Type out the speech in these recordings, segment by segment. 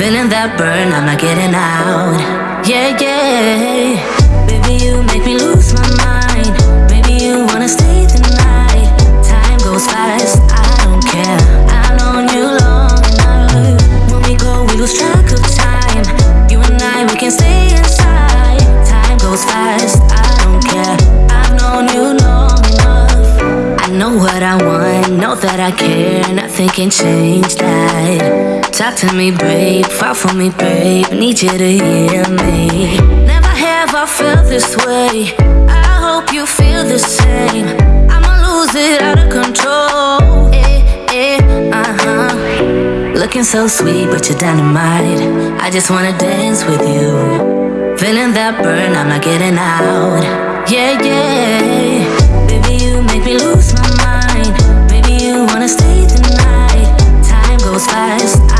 Feeling that burn, I'm not getting out. Yeah, yeah. Baby, you make me lose my mind. Maybe you wanna stay the night. Time goes fast, I don't care. I've known you long enough. When we go, we lose track of time. You and I, we can stay inside. Time goes fast, I don't care. I've known you long enough. I know what I want, know that I care. Nothing can change that. Talk to me, babe, fight for me, babe. Need you to hear me. Never have I felt this way. I hope you feel the same. I'ma lose it out of control. Eh, eh, uh-huh. Looking so sweet, but you're dynamite. I just wanna dance with you. Feeling that burn, I'm not getting out. Yeah, yeah. Baby, you make me lose my mind. Baby, you wanna stay the night. Time goes fast.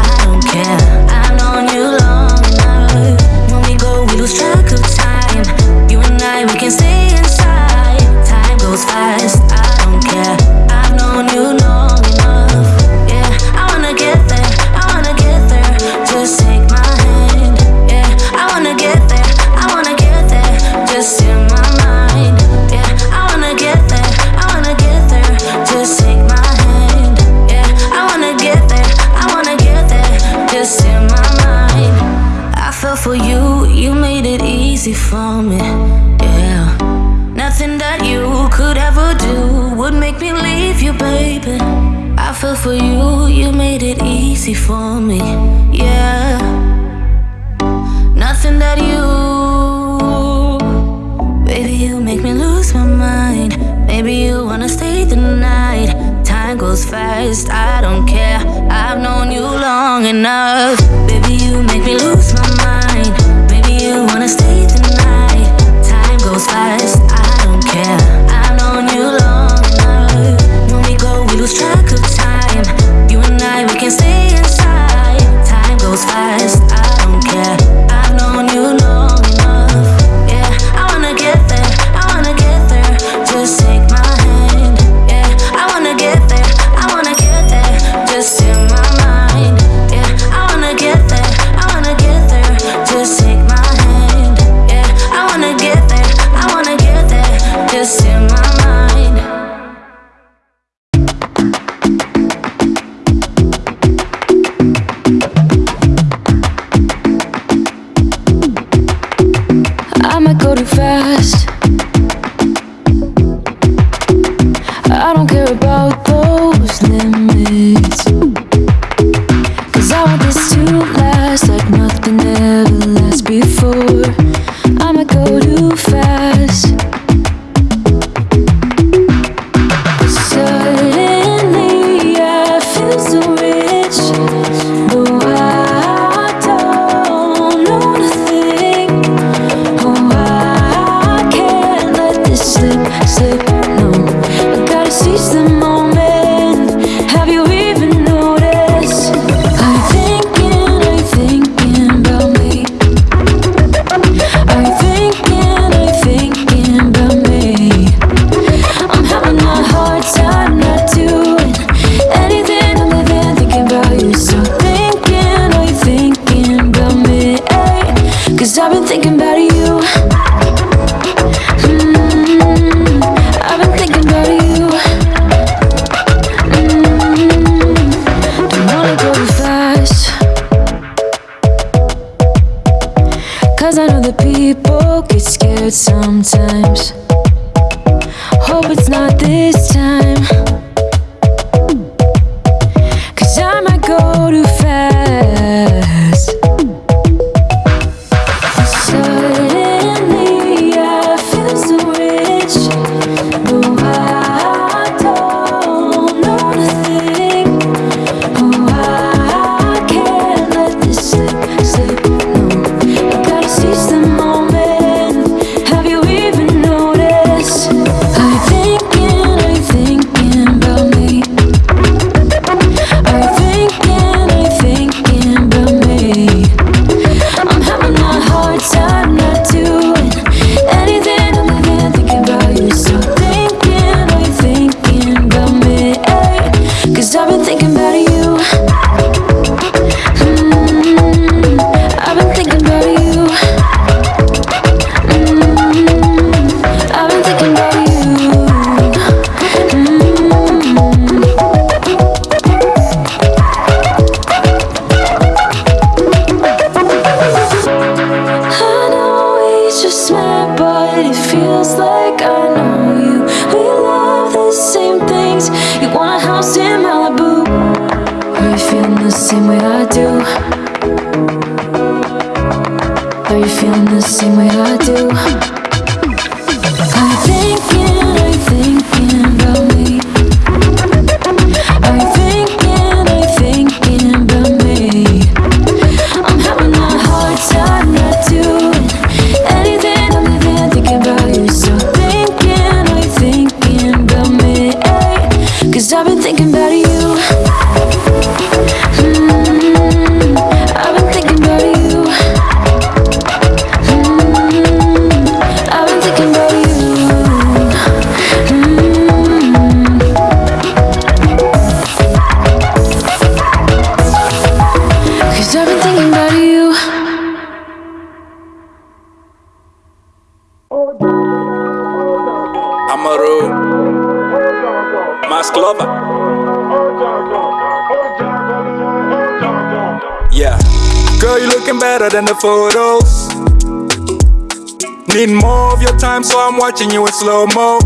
You in slow mo.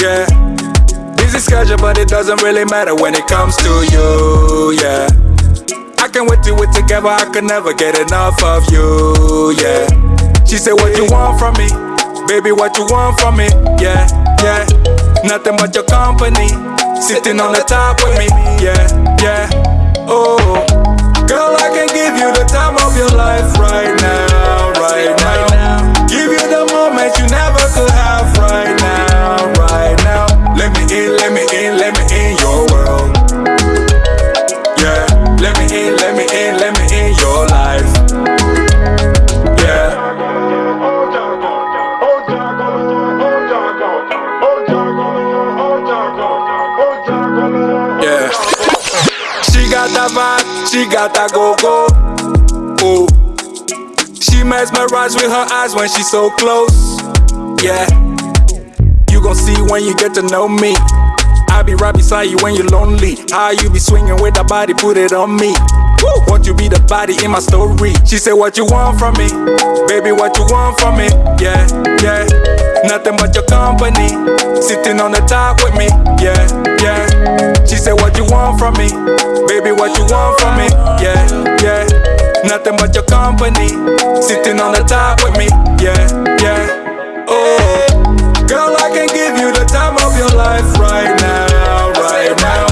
Yeah. Busy schedule, but it doesn't really matter when it comes to you. Yeah. I can wait till we're together, I can never get enough of you. Yeah. She said, What you want from me? Baby, what you want from me? Yeah, yeah. Nothing but your company. Sitting on the top with me. Yeah, yeah. Oh. Girl, I can give you the time of your life right now, right now. The moment you never could have right now, right now. Let me in, let me in, let me in your world. Yeah, let me in, let me in, let me in your life. Yeah. Yeah. She got that vibe she got that go go. She mesmerized with her eyes when she's so close. Yeah, you gon' see when you get to know me. I'll be right beside you when you're lonely. How you be swinging with that body, put it on me. Woo! Want you be the body in my story? She said, What you want from me, baby? What you want from me? Yeah, yeah. Nothing but your company, sitting on the top with me. Yeah, yeah. She said, What you want from me? Baby, what you want from me? Yeah, yeah. Nothing but your company. Sitting on the top with me. Yeah, yeah. Oh, girl, I can give you the time of your life right now, right now.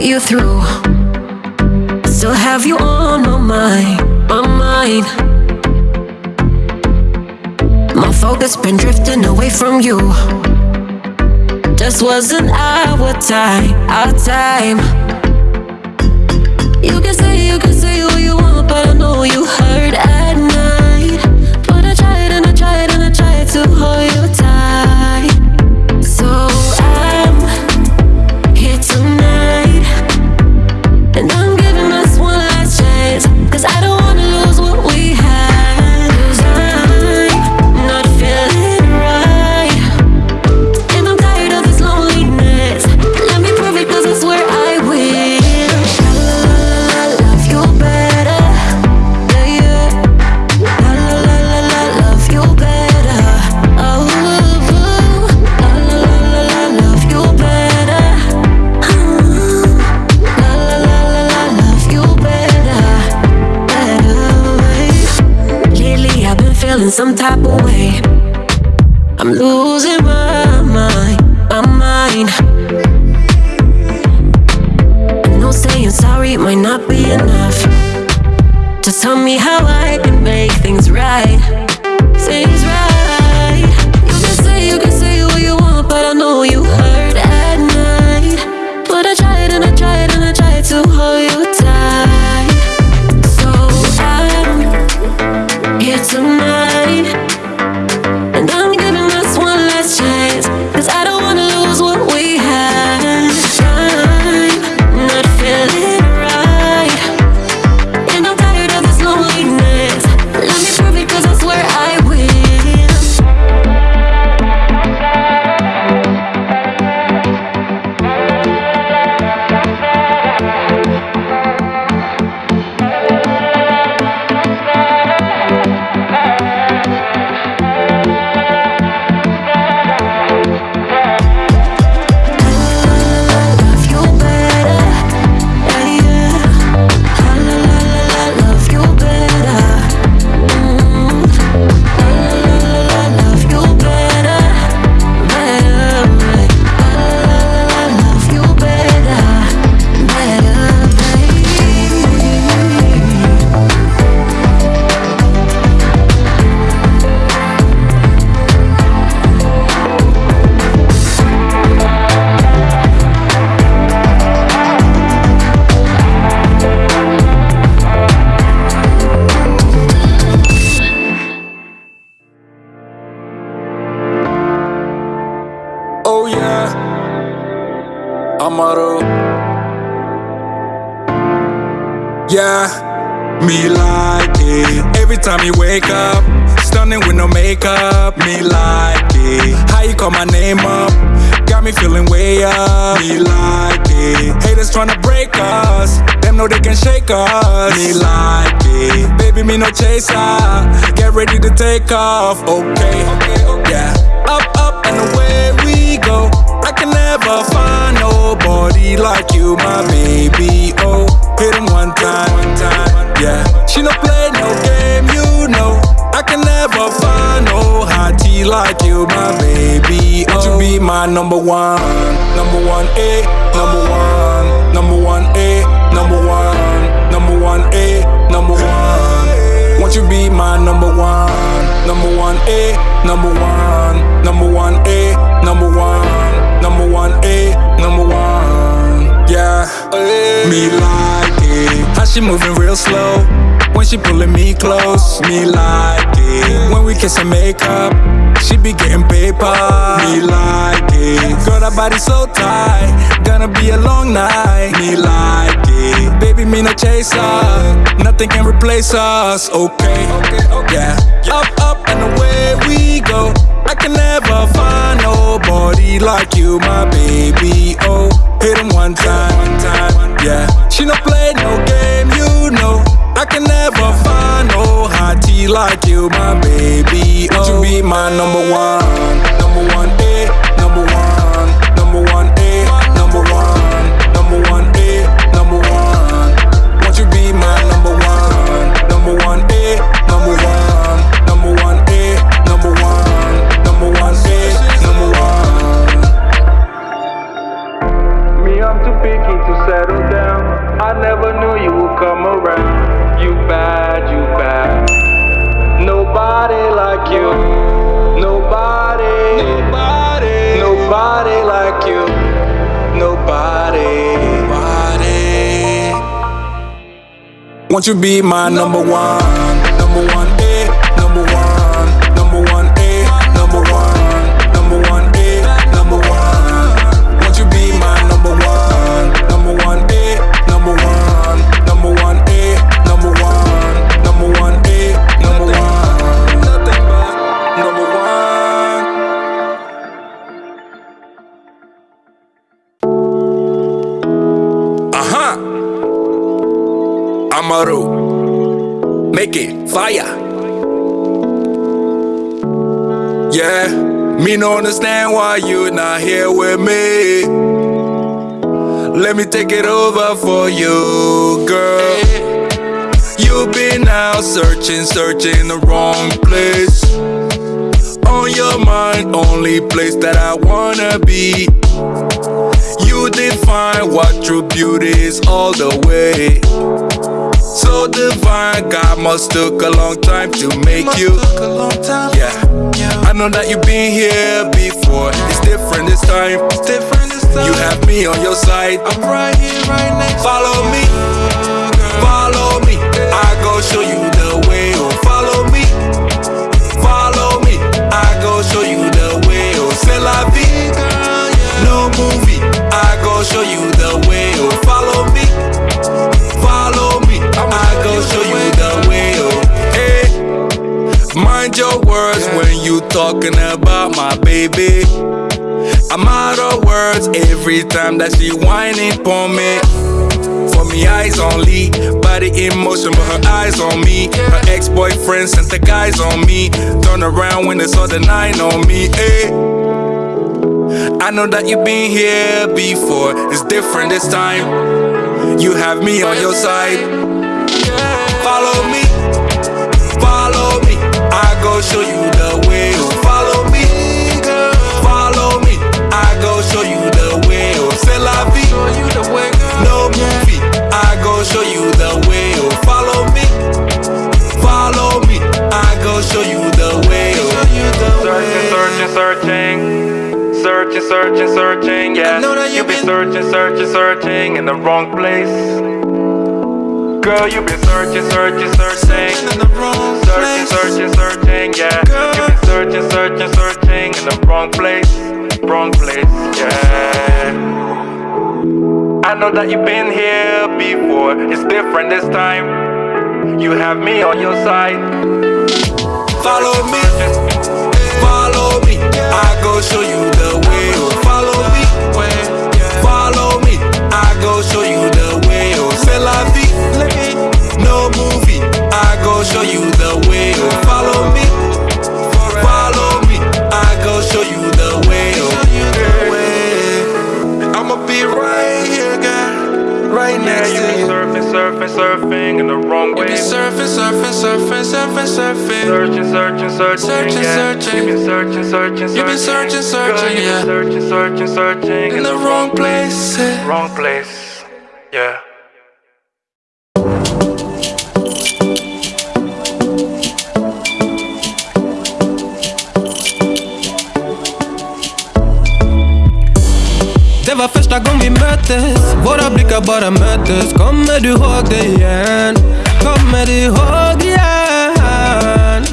Put you through. Still have you on my mind, my mind. My focus been drifting away from you. Just wasn't our time, our time. You can say, you can say what you want, but I know you hurt at night. But I tried and I tried and I tried to hold you tight. Some type makeup. Me like it. How you call my name up? Got me feeling way up. Me like it. Haters tryna break us. Them know they can shake us. Me like it. Baby, me no chaser. Get ready to take off. Okay, okay. Yeah. Up, up and away we go. I can never find nobody like you, my baby. Oh, hit him one time. Yeah, she no play no game, you. I can never find no hottie like you, my baby. Oh, Would you be my number one, number one, A, number one, number one, A, number one, number one, A, number one. Won't you be my number one? Number one A, number one, number one A, number one, number one A, number one. Yeah, me like it. How she moving real slow when she pulling me close. Me like it when we kiss and make up. She be getting paper. Me like it. Girl, that body so tight. Gonna be a long night. Me like it. Baby, me no chaser. Nothing can replace us. Okay, okay, okay. Yeah. Up, up and away we go. I can never find nobody like you, my baby. Oh, hit him one time, one time. Yeah. She no play no game, you know. I can never find no hottie like you, my baby. Would you be my number one? Number one Won't you be my number one? Me no understand why you not here with me. Let me take it over for you, girl. You've been out searching, searching the wrong place. On your mind, only place that I wanna be. You define what true beauty is all the way. So divine, God must took a long time to make you. Yeah, I know that you've been here before. It's different this time. It's different this time. You have me on your side. I'm right here, right next. Follow me, talking about my baby. I'm out of words every time that she whining for me. For me, eyes only, body in motion, but her eyes on me. Her ex-boyfriend sent the guys on me. Turn around when they saw the nine on me. Hey. I know that you've been here before. It's different this time. You have me on your side. Follow me, follow me. I go show you the La. No movie. I go show you the way. Oh, follow me, follow me. I go show you the way. Oh, Searching, searching, searching, searching, searching, searching. Yeah, I know that you've you've been searching, searching, searching in the wrong place. Girl, you've been searching, searching, searching, in the wrong searching, place. searching, searching. Yeah, Girl. you've been searching, searching, searching in the wrong place, wrong place. Yeah. I know that you've been here before. It's different this time. You have me on your side. Follow jag bara möttes Kommer du ihåg det igen? Kommer du ihåg det igen?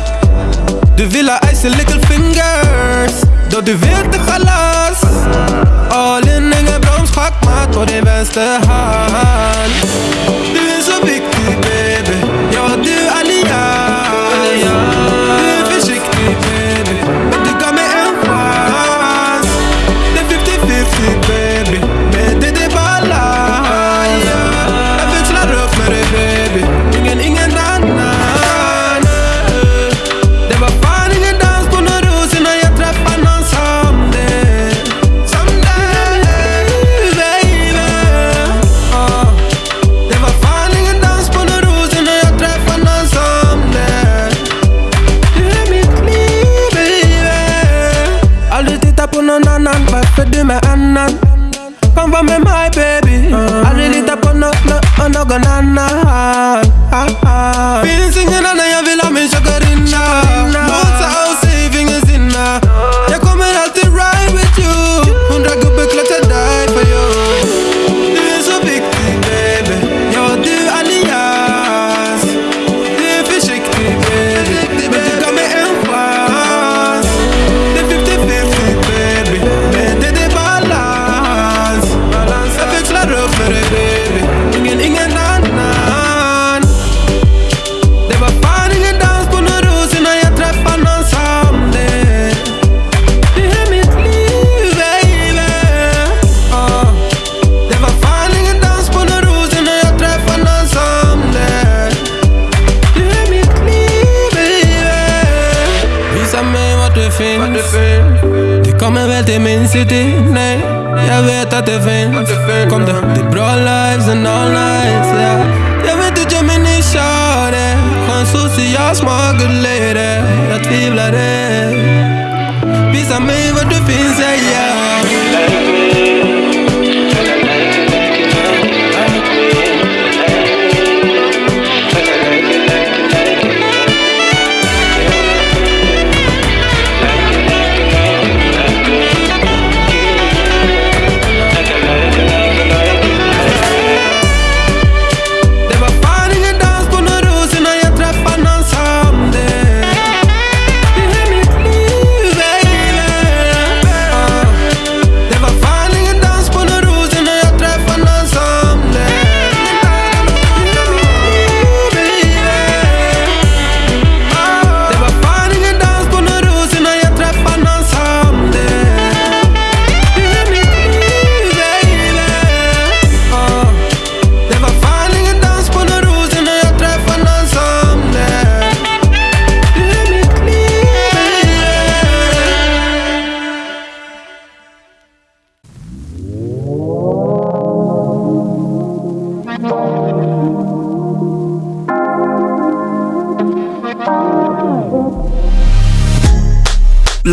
Du vill ha icy little fingers Då du vet det chalas All in, ingen broms, schackmatt på din vänsterhand Du är så viktig baby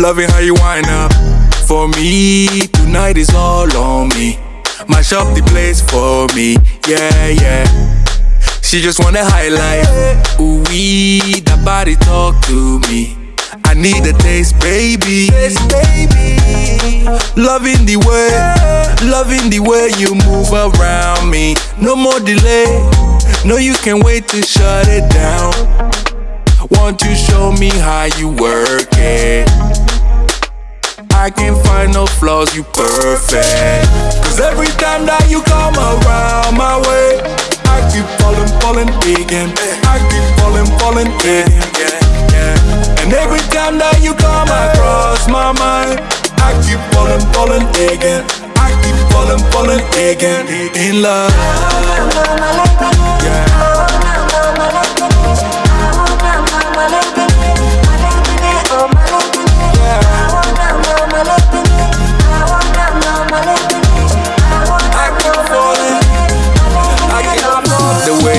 Loving how you wind up for me. Tonight is all on me. Mash up the place for me. Yeah, yeah. She just wanna highlight. Ooh, wee, that body talk to me. I need a taste, baby. Loving the way, loving the way you move around me. No more delay. No, you can wait to shut it down. Won't you show me how you work it? I can't find no flaws, you perfect. Cause every time that you come around my way, I keep falling, falling again. I keep falling, falling again. And every time that you come across my mind, I keep falling, falling again. I keep falling, falling again. In love. Yeah.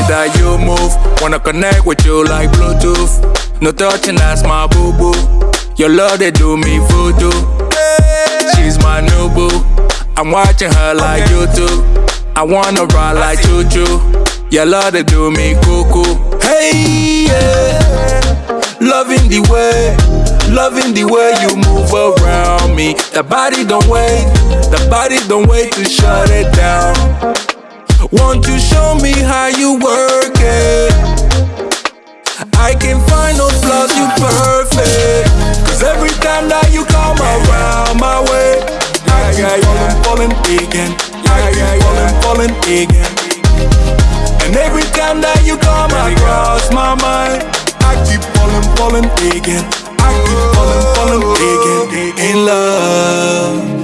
That you move, wanna connect with you like Bluetooth. No touching, that's my boo boo. Your love, they do me voodoo. She's my new boo. I'm watching her like YouTube. I wanna ride like choo choo. Your love, they do me cuckoo. Hey, yeah. Loving the way, loving the way you move around me. The body don't wait, the body don't wait to shut it down. Won't you show me how you work it? I can find no flaws, you perfect. Cause every time that you come around my way, I keep falling, falling again. I keep falling, falling again. And every time that you come across my mind, I keep falling, falling again. I keep falling, falling again. In love.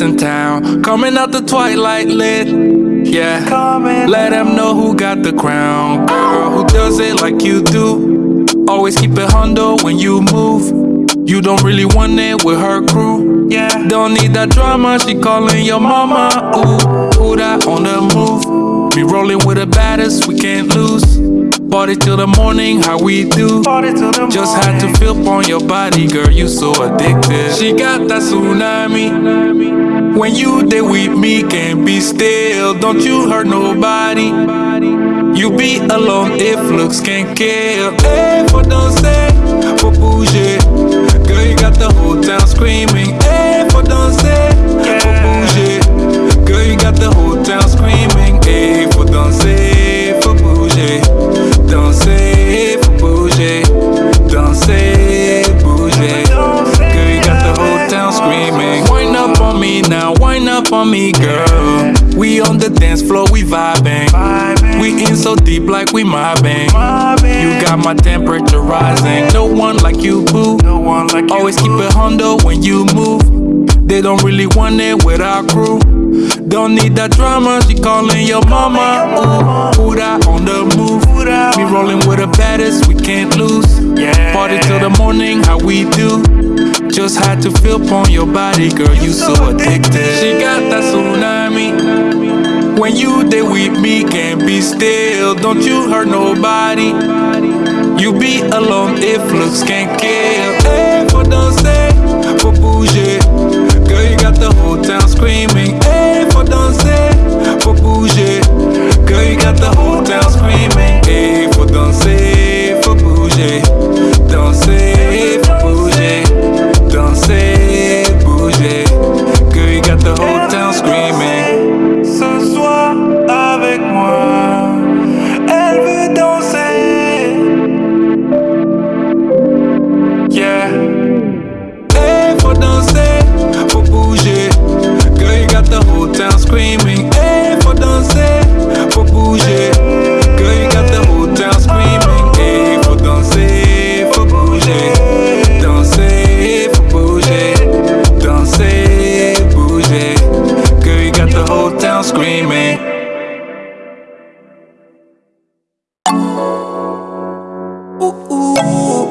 In town, coming out the twilight lit. Yeah, let them know who got the crown. Girl, who does it like you do? Always keep it hundo when you move. You don't really want it with her crew. Yeah, don't need that drama. She calling your mama. Ooh, who that on the move? Be rolling with the baddest, we can't lose. Party till the morning, how we do. Just had to feel on your body, girl. You so addicted. She got that tsunami. When you there with me, can't be still. Don't you hurt nobody. You be alone if looks can't kill. Hey, for danser, for bouger. Girl, you got the whole town screaming. So deep like we mobbing. You got my temperature rising. No one like you, boo. No one like Always keep it hundo when you move. They don't really want it with our crew. Don't need that drama, she calling your mama. Ooh, that on the move. Me rolling with the baddest, we can't lose. Yeah. Party till the morning, how we do. Just had to feel upon your body, girl, you so addicted. She got that tsunami. When you there with me, can't be still. Don't you hurt nobody. You be alone if looks can't kill. Screaming. Ooh, ooh.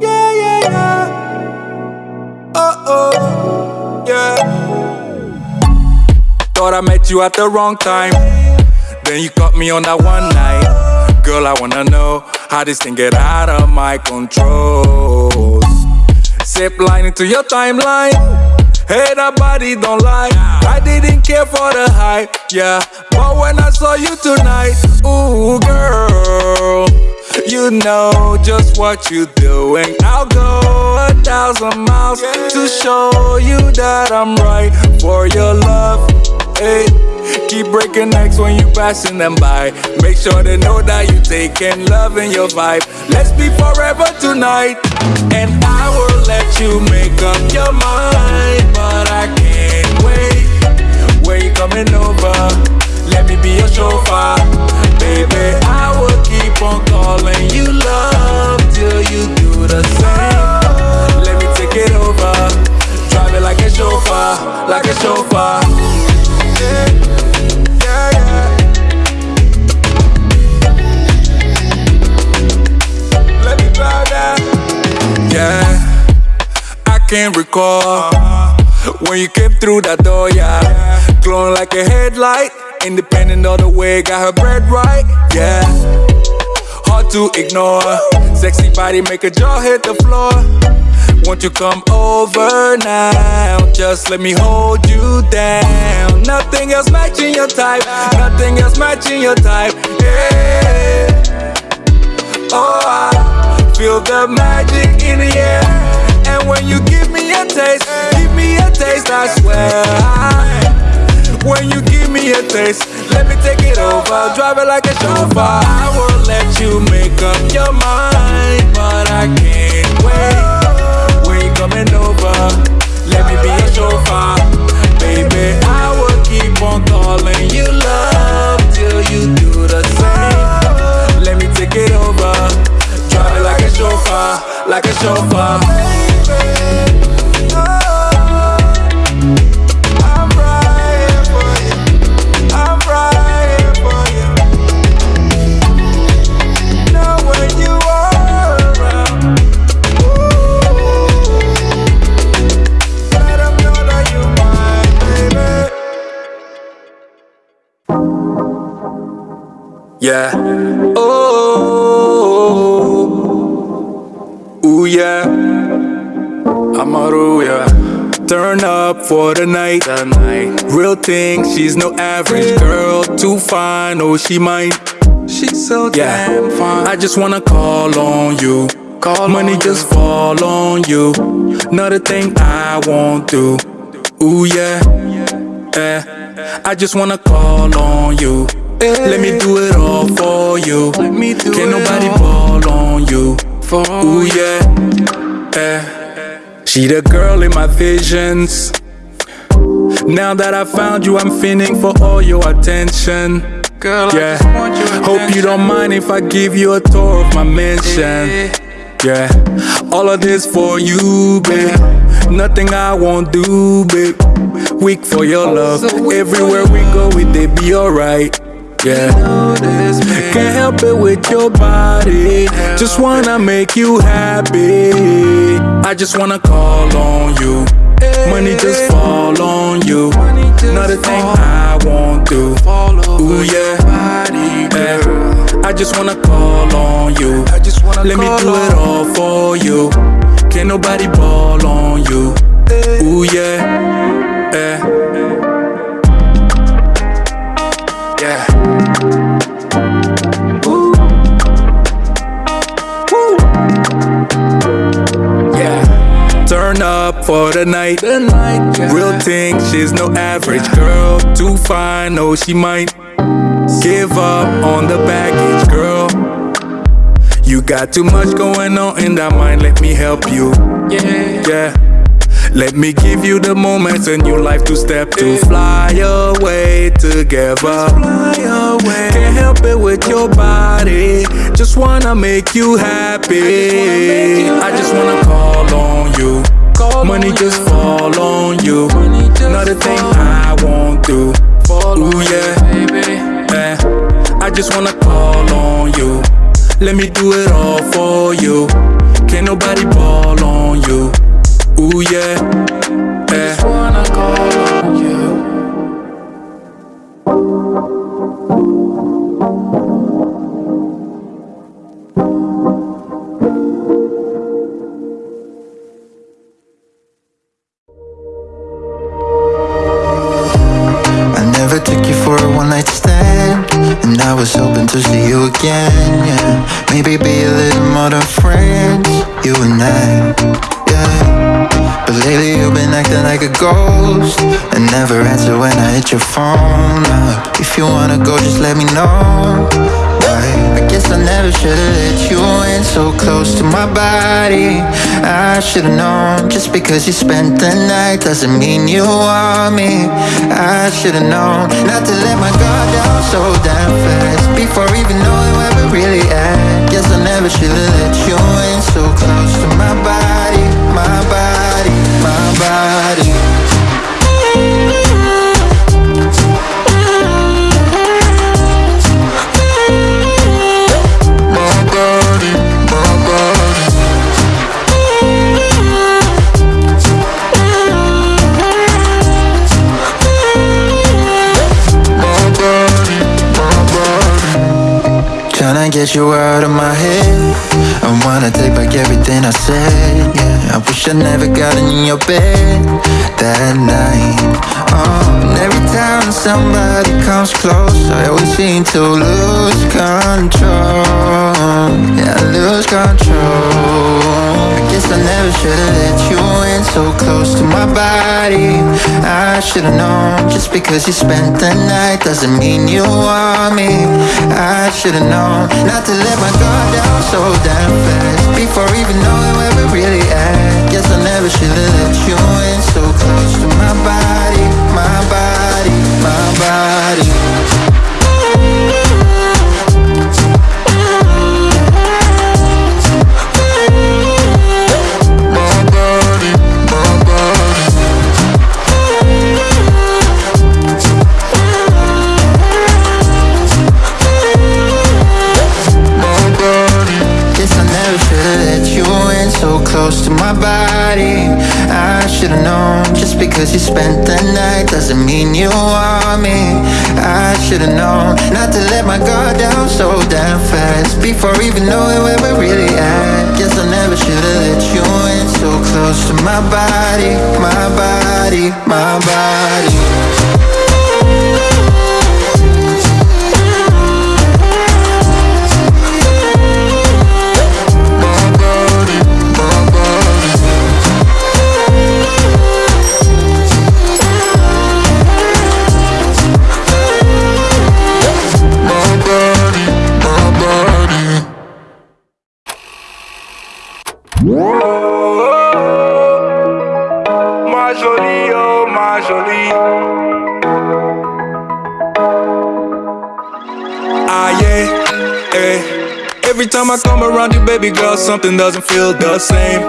Yeah, yeah, yeah. Oh, yeah. Thought I met you at the wrong time. Then you caught me on that one night. Girl, I wanna know how this thing get out of my control. Zip line into your timeline. Hey, that body don't lie. I didn't care for the hype, yeah. But when I saw you tonight, ooh, girl. You know just what you're doing. I'll go a thousand miles to show you that I'm right for your love. Hey, keep breaking necks when you passing them by. Make sure they know that you taking love in your vibe. Let's be forever tonight, and I will let you make up your mind, but I can't wait. Where you coming over? Let me be your chauffeur, baby. I will keep on calling you love till you do the same. Let me take it over, drive it like a chauffeur, like a chauffeur. Yeah, Yeah, I can't recall when you came through that door, yeah. Glowing like a headlight, independent of the way, got her bread right, yeah. Hard to ignore, sexy body make a jaw hit the floor. Won't you come over now? Just let me hold you down. Nothing else matching your type, nothing else matching your type, yeah. Oh, I feel the magic in the air. And when you give me a taste, give me a taste, I swear. When you give me a taste, let me take it over. Drive it like a chauffeur. I will let you make up your mind, but I can't wait. When you coming over, let me be a chauffeur. Like a chauffeur. I'm yeah. Amaru, yeah. Turn up for the night. the night. Real thing, she's no average girl. Too fine, oh she might. She's so yeah. damn fine. I just wanna call on you. Call Money on just you. fall on you. Not a thing I won't do. Ooh yeah, yeah. I just wanna call on you. Let me eh. do it all for you. Let me do Can't nobody For Ooh yeah, yeah. She the girl in my visions. Now that I found you, I'm feeling for all your attention. Girl, yeah. Hope you don't mind if I give you a tour of my mansion. Yeah, all of this for you, babe. Nothing I won't do, babe. Weak for your love. Everywhere we go, we they be alright. Yeah, can't help it with your body. Just wanna make you happy. I just wanna call on you. Money just fall on you. Not a thing I won't do. Ooh yeah. I just wanna call on you. Let me do it all for you. Can't nobody ball on you. Ooh yeah, yeah. Turn up for the night. The night yeah. Real thing, she's no average girl. Too fine, no, she might give up on the baggage, girl. You got too much going on in that mind, let me help you. Yeah. Yeah. Let me give you the moments in your life to step to fly away together. Fly away. Can't help it with your body. Just wanna make you happy. I just wanna call on you. Money just fall on you. Not a thing I won't do. Ooh yeah. I just wanna call on you. Let me do it all because you spent the night Doesn't mean you want me. I should've known Not to let my guard down so damn fast Before even knowing where we really at. Guess I never should've let you in so close to my body get you out of my head. I wanna take back everything I said Yeah, I wish I never got in your bed That night. Oh, And every time somebody comes close I always seem to lose control. Yeah, I lose control. I guess I never should've let you in so close to my body. I should've known Just because you spent the night Doesn't mean you want me. I should've known Not to let my guard down so damn fast Before even knowing where we're really at Guess I never should've let you in. So close to my body I should've known. Just because you spent the night Doesn't mean you want me. I should've known Not to let my guard down so damn fast. Before even knowing where we're really at. Guess I never should've let you in So close to my body My body, my body I come around you, baby girl, something doesn't feel the same.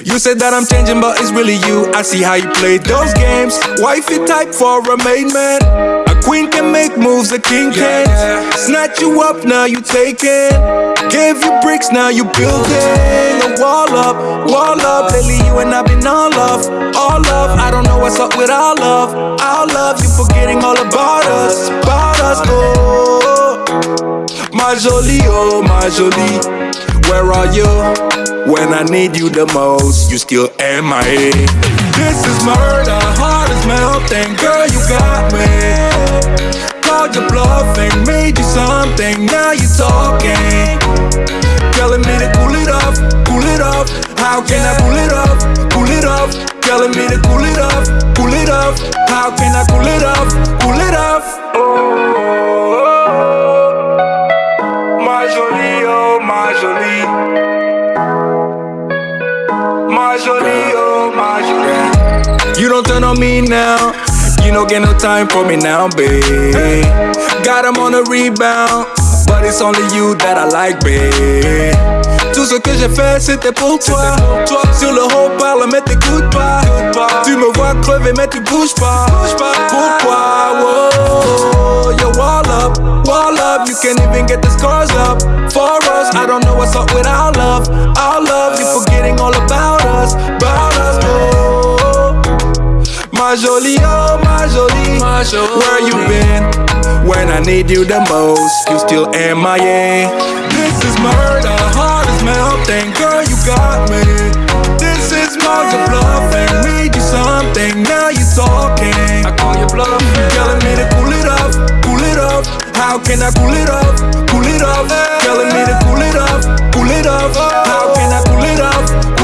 You said that I'm changing, but it's really you. I see how you play those games. Wifey type for a main man. A queen can make moves, a king can't. Snatch you up, now you taking. Gave you bricks, now you building. A wall up, wall up. Lately you and I've been all love, all love. I don't know what's up with our love, our love. You forgetting all about us, about us. Oh, my jolie, oh my jolie. Where are you when I need you the most? You still MIA. This is murder, heart is melting. Girl, you got me. Called your bluffing, made you something. Now you talking. Telling me to cool it off, cool it off. How can I cool it off, cool it off? Telling me to cool it off, cool it off. How can I cool it off, cool it off? Oh, my jolie, oh my jolie. My jolie, oh my jolie. You don't turn on me now. You don't get no time for me now, babe. Got him on a rebound. But it's only you that I like, babe. Tout ce que j'ai fait, c'était pour toi. Sur le haut parle, mais t'écoutes pas. Crever, mais tu bouges pas. Pourquoi? Whoa, you wall up, wall up. You can't even get the scars up for us. I don't know what's up with our love, our love. You forgetting all about us, about us. Oh, my jolie, oh my jolie, where you been? When I need you the most, you still MIA. This is murder, heart is melting, girl, you got me. This is more than Bluffing, telling me to cool it off, cool it off. How can I cool it off, cool it off? Telling me to cool it off, cool it off. How can I cool it off?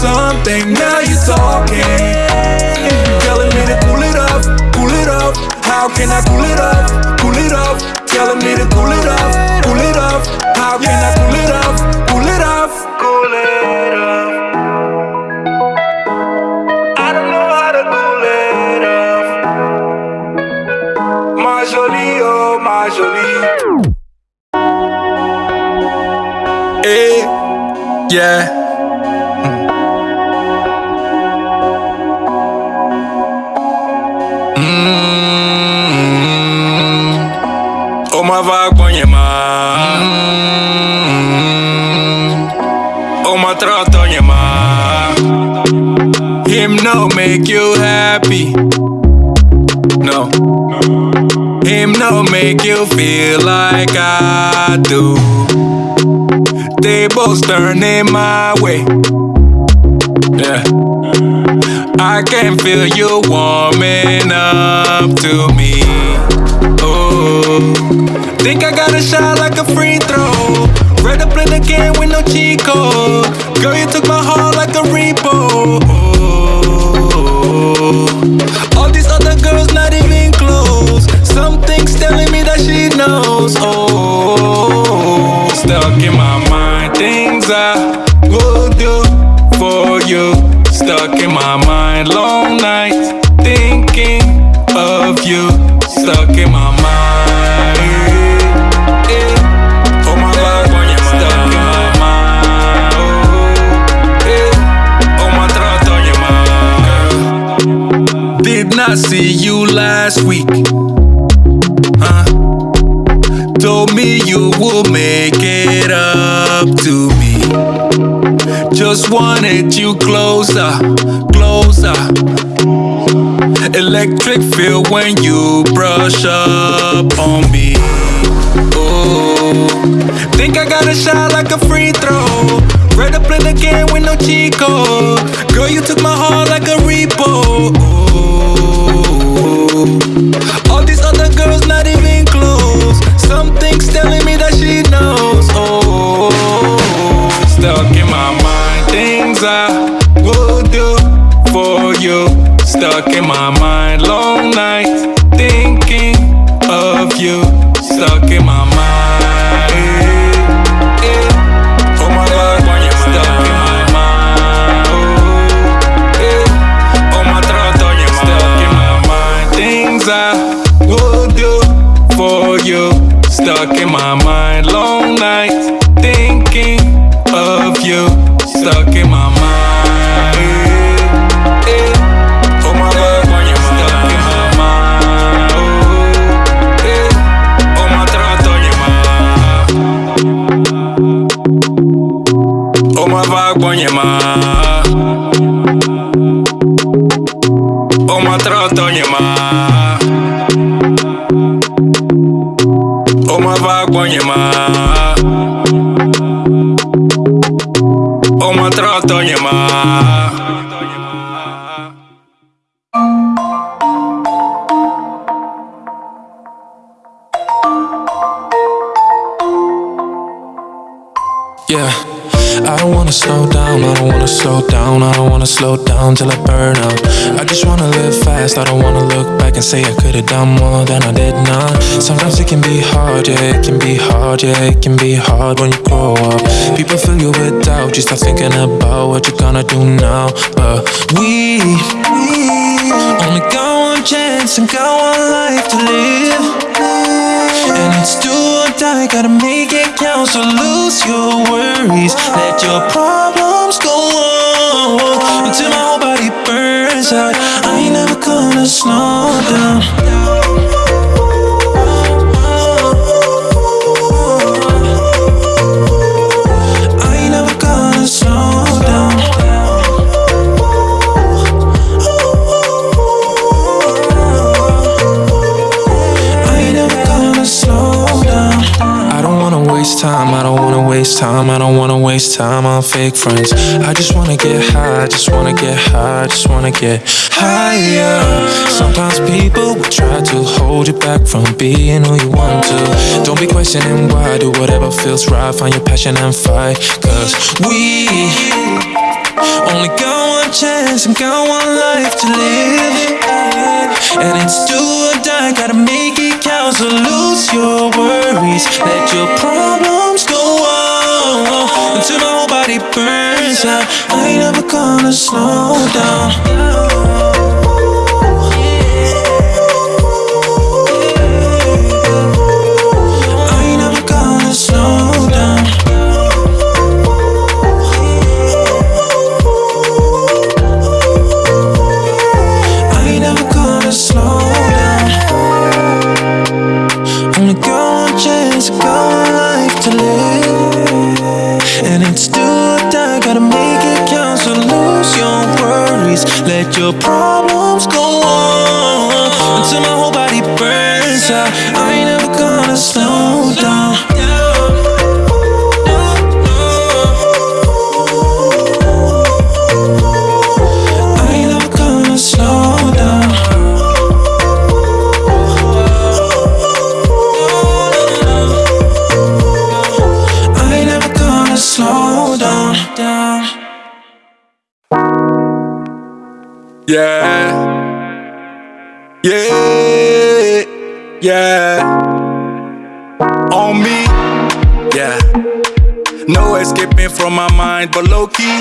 Something, now you're talking. Telling me to cool it off, cool it off. How can I cool it off, cool it off? Telling me to cool it off, cool it off. How can I cool it off, cool it off, cool it off? I don't know how to cool it off. My jolie, oh my jolie. Hey, yeah. Van je ma. Ma. Him no make you happy. No. Him no make you feel like I do. Tables turning my way. Yeah. I can feel you warming up to me. Think I got a shot like a free throw. Ready to play the game with no code. Girl, you took my heart like a repo. All these other girls not even close. Something's telling me that she knows. Oh, stuck in my mind, things I would do for you. Stuck in my mind, long nights thinking of you. Stuck in my not see you last week. Huh? Told me you would make it up to me. Just wanted you closer, closer. Electric feel when you brush up on me. Oh, think I got a shot like a free throw. Red up in the game with no Chico. Girl, you took my heart like a repo. Ooh. All these other girls not even close. Something's telling me that she knows. Oh, stuck in my mind, things I would do for you. Stuck in my mind, long nights thinking of you my mind. Long nights thinking of you, stuck in my mind. Eh. Oh my God, stuck in my mind. Oh. Oh my throat on your mind. Oh my vibe I don't wanna look back and say I could've done more than I did now. Sometimes it can be hard, yeah, it can be hard, yeah, it can be hard when you grow up. People fill you with doubt, you start thinking about what you're gonna do now. But we, we only got one chance and got one life to live. And it's do or die, gotta make it count. So lose your worries, let your problems go on until my whole body burns out. I ain't never gonna slow down. I don't wanna waste time, I don't wanna waste time on fake friends. I just wanna get high, just wanna get high, just wanna get higher. Sometimes people will try to hold you back from being who you want to. Don't be questioning why, do whatever feels right, find your passion and fight. Cause we only got one chance and got one life to live. And it's do or die, gotta make it count. So lose your worries, let your problems until my whole body burns out. I ain't never gonna slow down. Your problems Yeah. On me. Yeah. No escaping from my mind, but low key.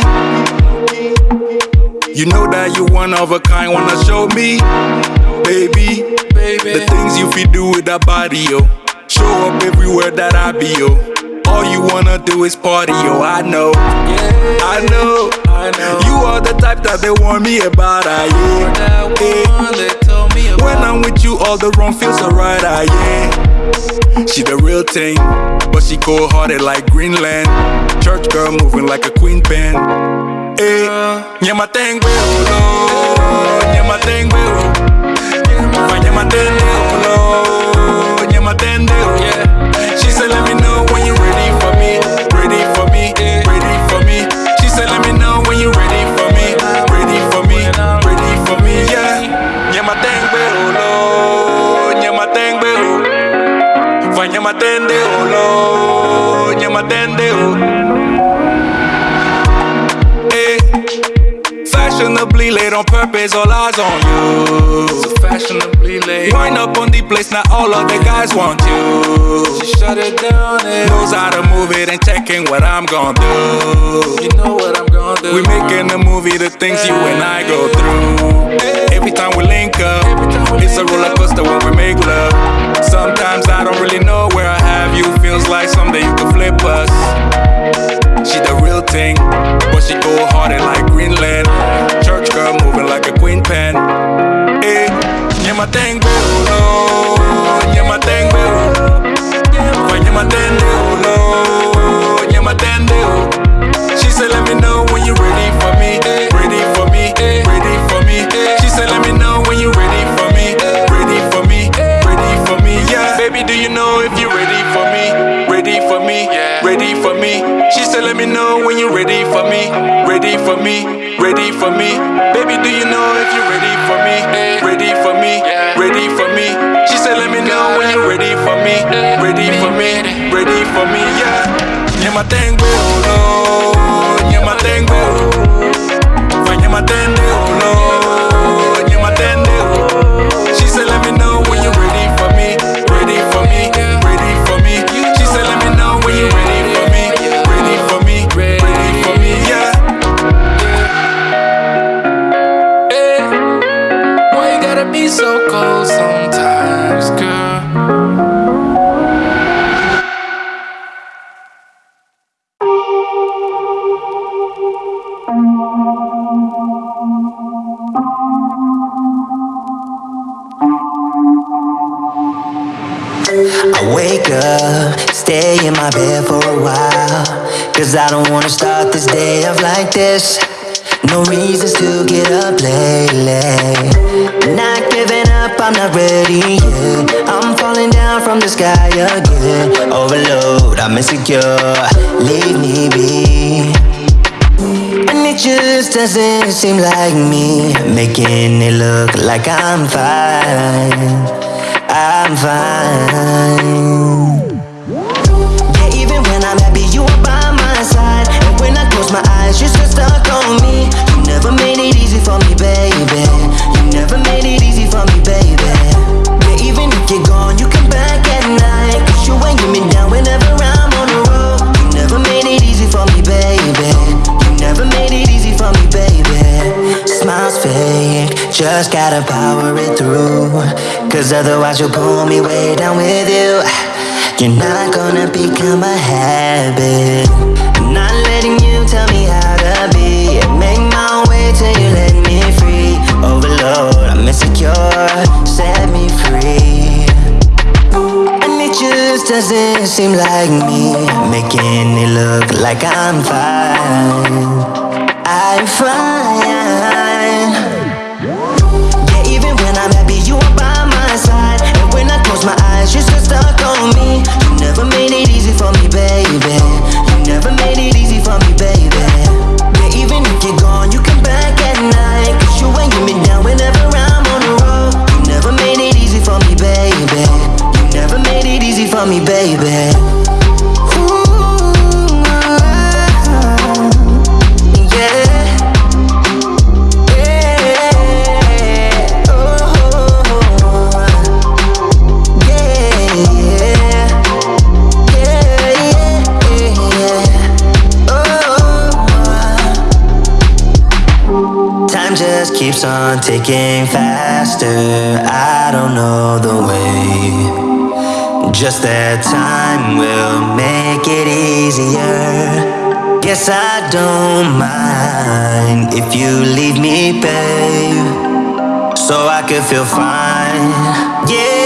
You know that you one of a kind, wanna show me, baby, baby. The things you feel do with that body, yo. Show up everywhere that I be, yo. All you wanna do is party, yo. I know, I know, I know. You are the type that they warn me about, I yeah. Yeah. When I'm with you, all the wrong feels alright, I yeah. She the real thing, but she cold hearted like Greenland. Church girl moving like a queen pen. Eh, nyama tengwe ulo, nyama tengwe ulo, nyama tengwe ulo, nyama tengwe on all eyes on you. So fashionably late. Wind up on the place, now all of the guys want you. She shut it down and Knows how to move it and checking what I'm gonna do. you know what I'm gonna do. We making a movie, the things you and I go through. Every time we link up, it's a roller coaster when we make love. Sometimes I don't really know where I have you. Feels like someday you could flip us. She the real thing, but she go harder like Greenland. Church girl moving like a queen pen. Hey, yeah, my thing, no, yeah, my thing, yeah, my thing, yeah, my thing, She said, let me know when you're ready for me, ready Said, let me know when you're ready for me, ready for me, ready for me. Baby, do you know if you're ready for me, ready for me, ready for me? She said, let me know when you're ready for me, ready for me, ready for me. Yeah, yeah, my thing, no, thing, Fine, yeah, my thing, no, Making it look like I'm fine. I'm fine just gotta power it through. Cause otherwise you'll pull me way down with you. You're not gonna become a habit. I'm not letting you tell me how to be. Make my way till you let me free. Overload, I'm insecure, set me free. And it just doesn't seem like me. Making it look like I'm fine ticking faster. I don't know the way. Just that time will make it easier. Guess I don't mind if you leave me, babe, so I can feel fine. Yeah.